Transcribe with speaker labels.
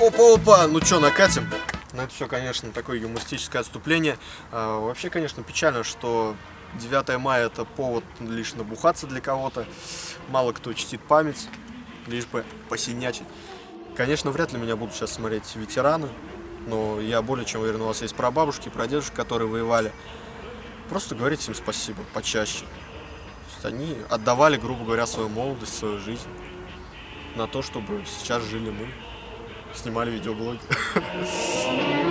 Speaker 1: Опа-опа, ну что, накатим? Ну это все, конечно, такое юмористическое отступление. А, вообще, конечно, печально, что 9 мая это повод лишь набухаться для кого-то. Мало кто чтит память, лишь бы посинячить. Конечно, вряд ли меня будут сейчас смотреть ветераны, но я более чем уверен, у вас есть прабабушки, прадедушки, которые воевали. Просто говорите им спасибо почаще. Они отдавали, грубо говоря, свою молодость, свою жизнь на то, чтобы сейчас жили мы, снимали видеоблоги.